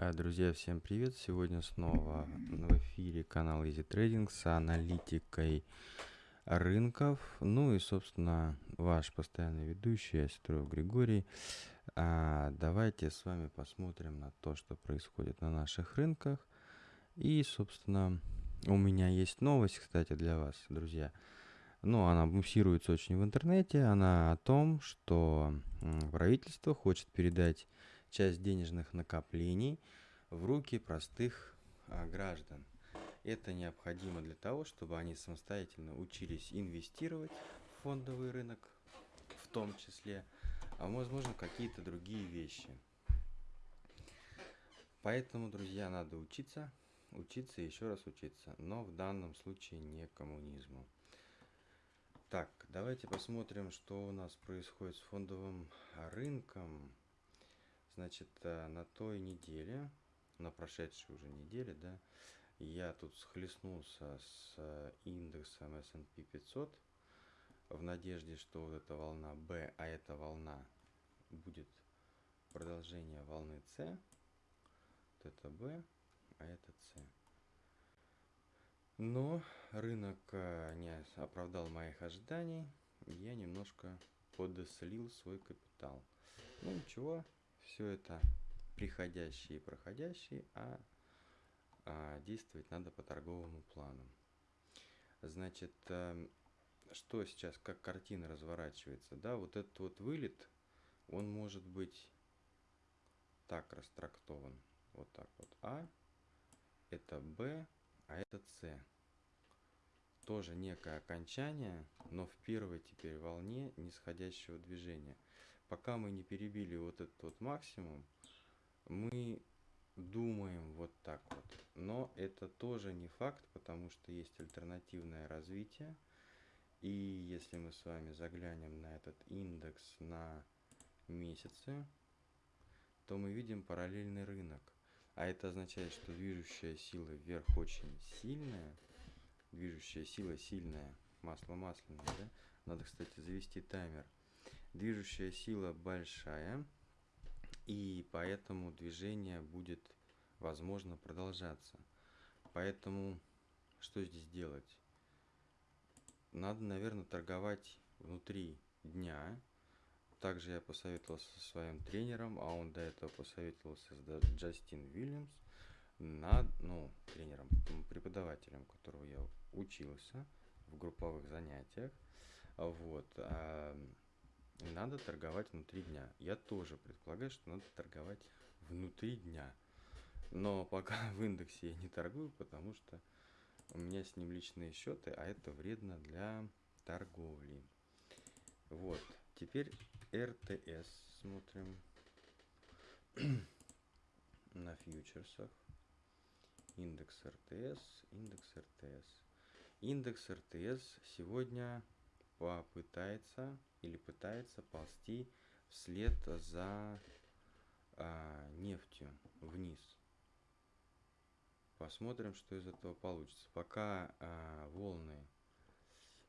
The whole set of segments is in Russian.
А, Друзья, всем привет! Сегодня снова в эфире канал Easy Trading с аналитикой рынков. Ну и, собственно, ваш постоянный ведущий, я Григорий. А, давайте с вами посмотрим на то, что происходит на наших рынках. И, собственно, у меня есть новость, кстати, для вас, друзья. Ну, она муссируется очень в интернете. Она о том, что правительство хочет передать часть денежных накоплений в руки простых а, граждан. Это необходимо для того, чтобы они самостоятельно учились инвестировать в фондовый рынок, в том числе, а возможно какие-то другие вещи. Поэтому, друзья, надо учиться, учиться и еще раз учиться, но в данном случае не коммунизму. Так, давайте посмотрим, что у нас происходит с фондовым рынком. Значит, э, на той неделе, на прошедшей уже неделе, да, я тут схлестнулся с э, индексом S&P 500 в надежде, что вот эта волна B, а эта волна будет продолжение волны C. Вот это B, а это C. Но рынок э, не оправдал моих ожиданий, я немножко подослил свой капитал. Ну ничего, все это приходящие и проходящие, а, а действовать надо по торговому плану. Значит, э, что сейчас, как картина разворачивается, да, вот этот вот вылет, он может быть так растрактован, вот так вот, А, это Б, а это С. Тоже некое окончание, но в первой теперь волне нисходящего движения – пока мы не перебили вот этот вот максимум, мы думаем вот так вот. Но это тоже не факт, потому что есть альтернативное развитие. И если мы с вами заглянем на этот индекс на месяцы, то мы видим параллельный рынок. А это означает, что движущая сила вверх очень сильная. Движущая сила сильная. Масло масляное, да? Надо, кстати, завести таймер – Движущая сила большая, и поэтому движение будет, возможно, продолжаться. Поэтому что здесь делать? Надо, наверное, торговать внутри дня. Также я посоветовался со своим тренером, а он до этого посоветовался с Джастин Уильямс, над, ну, тренером, преподавателем, которого я учился в групповых занятиях. Вот. Надо торговать внутри дня. Я тоже предполагаю, что надо торговать внутри дня. Но пока в индексе я не торгую, потому что у меня с ним личные счеты, а это вредно для торговли. Вот. Теперь РТС смотрим на фьючерсах. Индекс РТС, индекс РТС. Индекс РТС сегодня попытается или пытается ползти вслед за а, нефтью вниз. Посмотрим, что из этого получится. Пока а, волны,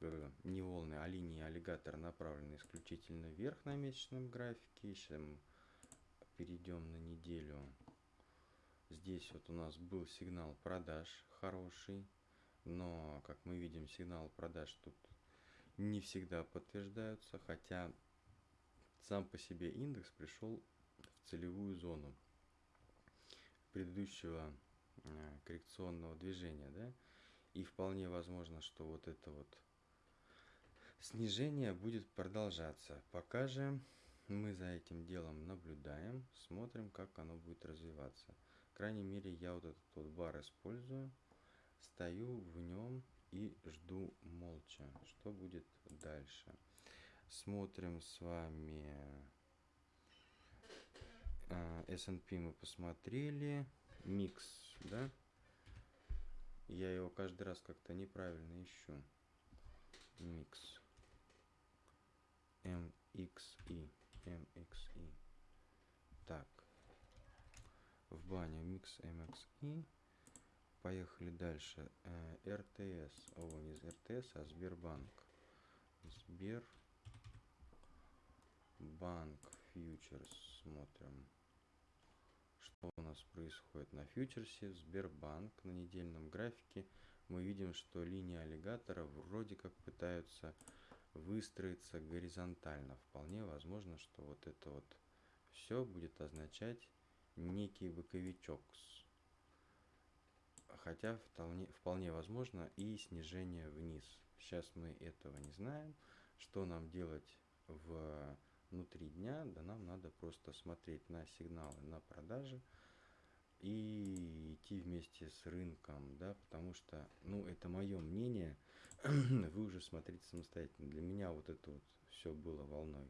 э, не волны, а линии аллигатора направлены исключительно вверх на месячном графике. Мы перейдем на неделю. Здесь вот у нас был сигнал продаж хороший. Но, как мы видим, сигнал продаж тут не всегда подтверждаются, хотя сам по себе индекс пришел в целевую зону предыдущего э, коррекционного движения, да, и вполне возможно, что вот это вот снижение будет продолжаться. Пока же мы за этим делом наблюдаем, смотрим, как оно будет развиваться. В крайней мере, я вот этот вот бар использую, стою в нем и жду молча, что будет дальше. Смотрим с вами а, S&P мы посмотрели, микс, да? Я его каждый раз как-то неправильно ищу. Микс. MXI. MXI. Так. В баню микс MXI. Поехали дальше. Э, РТС. О, не РТС, а Сбербанк. Сбербанк фьючерс. Смотрим. у нас происходит на фьючерсе, Сбербанк на недельном графике. Мы видим, что линии аллигатора вроде как пытаются выстроиться горизонтально. Вполне возможно, что вот это вот все будет означать некий боковичок. Хотя вполне, возможно и снижение вниз. Сейчас мы этого не знаем. Что нам делать в внутри дня, да нам надо просто смотреть на сигналы на продажи и идти вместе с рынком, да, потому что, ну, это мое мнение, вы уже смотрите самостоятельно. Для меня вот это вот все было волной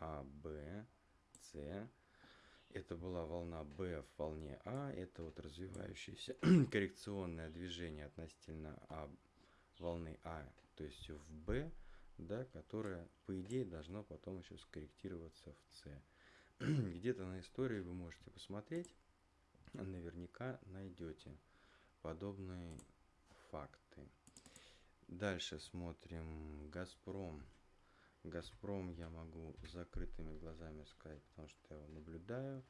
А, Б, С, это была волна Б в волне А, это вот развивающееся коррекционное движение относительно А, волны А, то есть в Б, да, которая, по идее, должна потом еще скорректироваться в С. Где-то на истории вы можете посмотреть, наверняка найдете подобные факты. Дальше смотрим Газпром. Газпром я могу закрытыми глазами сказать, потому что я его наблюдаю.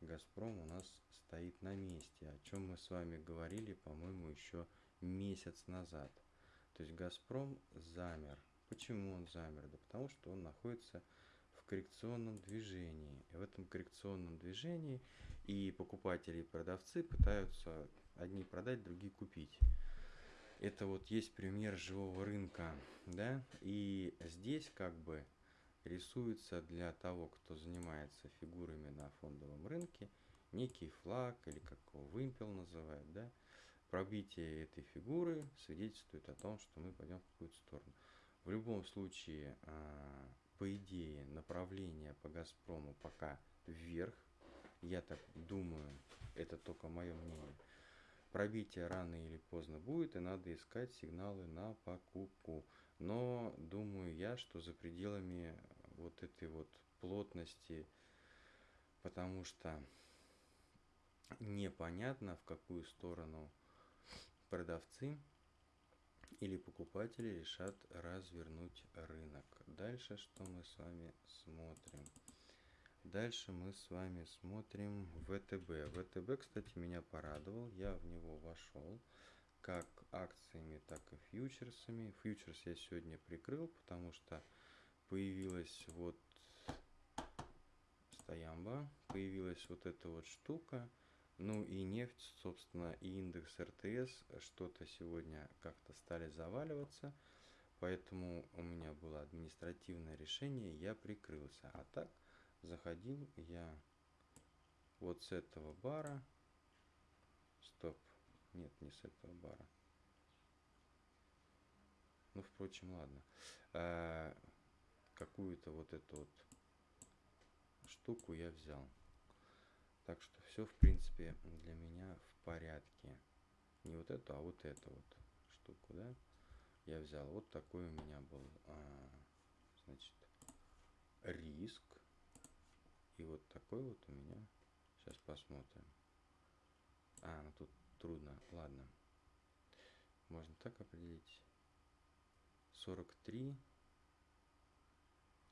Газпром у нас стоит на месте, о чем мы с вами говорили, по-моему, еще месяц назад. То есть Газпром замер Почему он замер? Да потому что он находится в коррекционном движении. И в этом коррекционном движении и покупатели, и продавцы пытаются одни продать, другие купить. Это вот есть пример живого рынка, да, и здесь как бы рисуется для того, кто занимается фигурами на фондовом рынке, некий флаг или как его вымпел называют, да, пробитие этой фигуры свидетельствует о том, что мы пойдем в какую-то сторону. В любом случае, а, по идее, направление по Газпрому пока вверх. Я так думаю, это только мое мнение. Пробитие рано или поздно будет, и надо искать сигналы на покупку. Но думаю я, что за пределами вот этой вот плотности, потому что непонятно, в какую сторону продавцы или покупатели решат развернуть рынок. Дальше что мы с вами смотрим? Дальше мы с вами смотрим ВТБ. ВТБ, кстати, меня порадовал. Я в него вошел как акциями, так и фьючерсами. Фьючерс я сегодня прикрыл, потому что появилась вот стоямба, появилась вот эта вот штука – ну и нефть, собственно, и индекс РТС что-то сегодня как-то стали заваливаться, поэтому у меня было административное решение, я прикрылся. А так заходил я вот с этого бара. Стоп, нет, не с этого бара. Ну, впрочем, ладно. А, какую-то вот эту вот штуку я взял. Так что все, в принципе, для меня в порядке. Не вот эту, а вот эту вот штуку, да. Я взял. Вот такой у меня был, а, значит, риск. И вот такой вот у меня. Сейчас посмотрим. А, ну тут трудно. Ладно. Можно так определить. 43.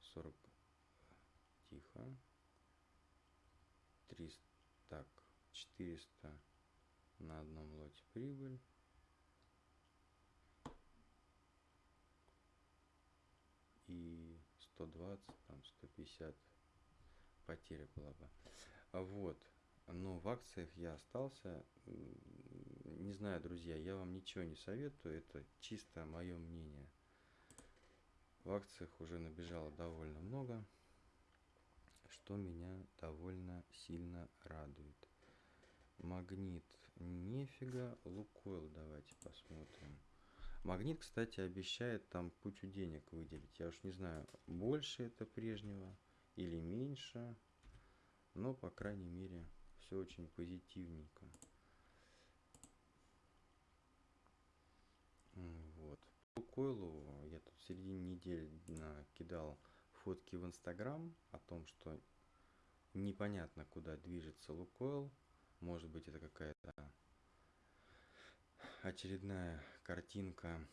40. Тихо. 300 так, 400 на одном лоте прибыль. И 120, там 150 потеря была бы. Вот. Но в акциях я остался. Не знаю, друзья, я вам ничего не советую. Это чисто мое мнение. В акциях уже набежало довольно много что меня довольно сильно радует. Магнит нифига, Лукойл давайте посмотрим. Магнит, кстати, обещает там кучу денег выделить. Я уж не знаю, больше это прежнего или меньше. Но, по крайней мере, все очень позитивненько. Вот. Лукойлу я тут в середине недели накидал фотки в Инстаграм о том, что непонятно, куда движется Лукойл. Может быть, это какая-то очередная картинка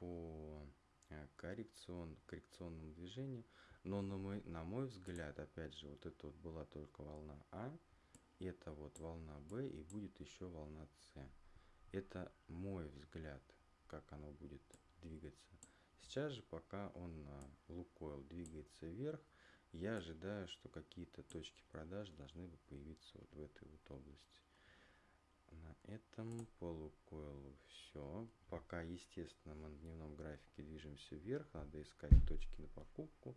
по э, коррекцион, коррекционному движению. Но на мой, на мой взгляд, опять же, вот это вот была только волна А. это вот волна B и будет еще волна С. Это мой взгляд, как оно будет двигаться. Сейчас же, пока он Лукойл двигается вверх, я ожидаю, что какие-то точки продаж должны бы появиться вот в этой вот области. На этом по Лукойлу все. Пока, естественно, мы на дневном графике движемся вверх, надо искать точки на покупку.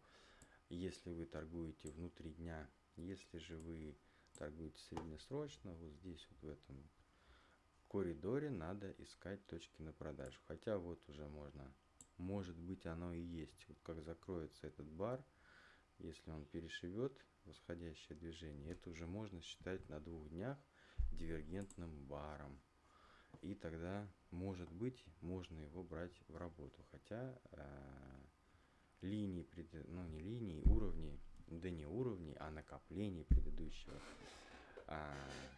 Если вы торгуете внутри дня, если же вы торгуете среднесрочно, вот здесь вот в этом коридоре надо искать точки на продажу. Хотя вот уже можно, может быть оно и есть. Вот как закроется этот бар, если он перешивет восходящее движение, это уже можно считать на двух днях дивергентным баром. И тогда, может быть, можно его брать в работу. Хотя э, линии, ну не линии, уровни, да не уровни, а накоплений предыдущего а,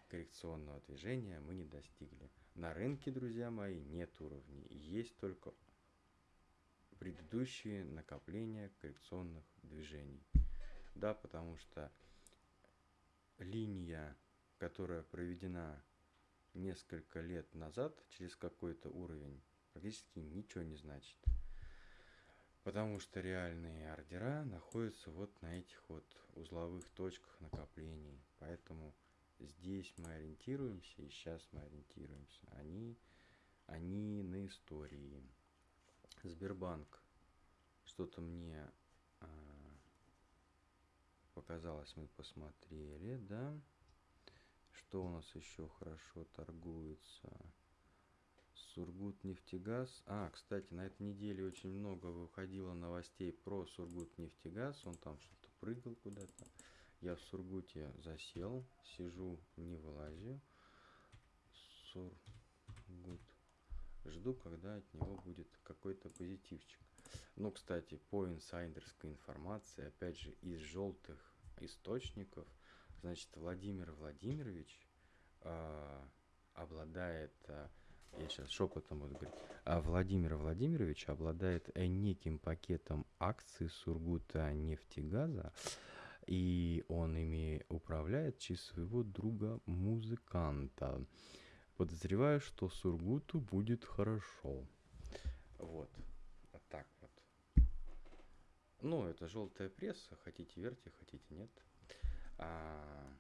коррекционного движения мы не достигли. На рынке, друзья мои, нет уровней. Есть только предыдущие накопления коррекционных движений. Да, потому что линия, которая проведена несколько лет назад через какой-то уровень, практически ничего не значит. Потому что реальные ордера находятся вот на этих вот узловых точках накоплений. Поэтому здесь мы ориентируемся и сейчас мы ориентируемся. Они, они на истории. Сбербанк. Что-то мне а, показалось, мы посмотрели, да? Что у нас еще хорошо торгуется? Сургут нефтегаз. А, кстати, на этой неделе очень много выходило новостей про Сургут нефтегаз. Он там что-то прыгал куда-то. Я в Сургуте засел, сижу, не вылазю. Сургут. Жду, когда от него будет какой-то позитивчик. Ну, кстати, по инсайдерской информации, опять же, из желтых источников, значит, Владимир Владимирович э, обладает э, я сейчас шепотом буду говорить, а Владимир Владимирович обладает э, неким пакетом акций Сургута нефтегаза, и он ими управляет через своего друга-музыканта. Подозреваю, что Сургуту будет хорошо. Вот. Вот так вот. Ну, это желтая пресса. Хотите верьте, хотите нет. А,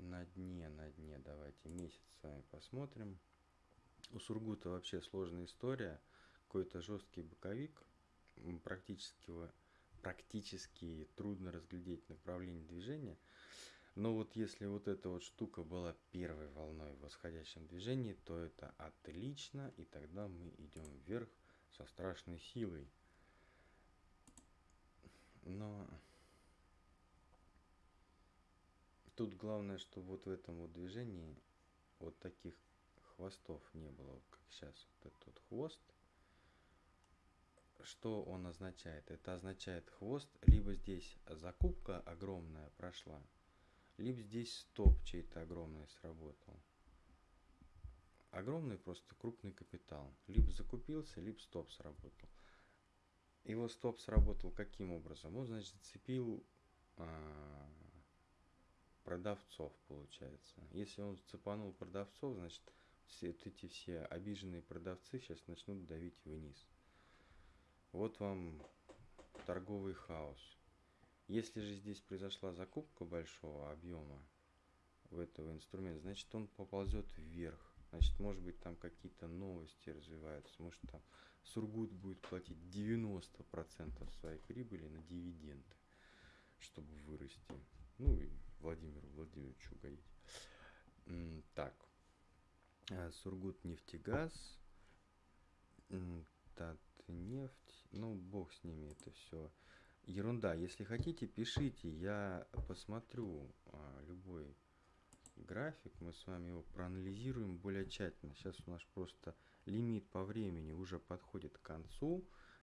на дне, на дне, давайте месяц с вами посмотрим. У Сургута вообще сложная история. Какой-то жесткий боковик, практически, практически трудно разглядеть направление движения. Но вот если вот эта вот штука была первой волной в восходящем движении, то это отлично, и тогда мы идем вверх со страшной силой. Но Тут главное, чтобы вот в этом вот движении вот таких хвостов не было, как сейчас вот этот хвост. Что он означает? Это означает хвост, либо здесь закупка огромная прошла, либо здесь стоп чей-то огромный сработал. Огромный просто крупный капитал. Либо закупился, либо стоп сработал. Его стоп сработал каким образом? Он, значит, зацепил а, продавцов, получается. Если он цепанул продавцов, значит, все вот эти все обиженные продавцы сейчас начнут давить вниз. Вот вам торговый хаос. Если же здесь произошла закупка большого объема в этого инструмента, значит он поползет вверх. Значит, может быть, там какие-то новости развиваются. Может, там Сургут будет платить 90% своей прибыли на дивиденды, чтобы вырасти. Ну и Владимиру Владимировичу угодить. Так. А, Сургут нефтегаз. Татнефть. Ну, бог с ними, это все ерунда. Если хотите, пишите, я посмотрю а, любой график, мы с вами его проанализируем более тщательно. Сейчас у нас просто лимит по времени уже подходит к концу.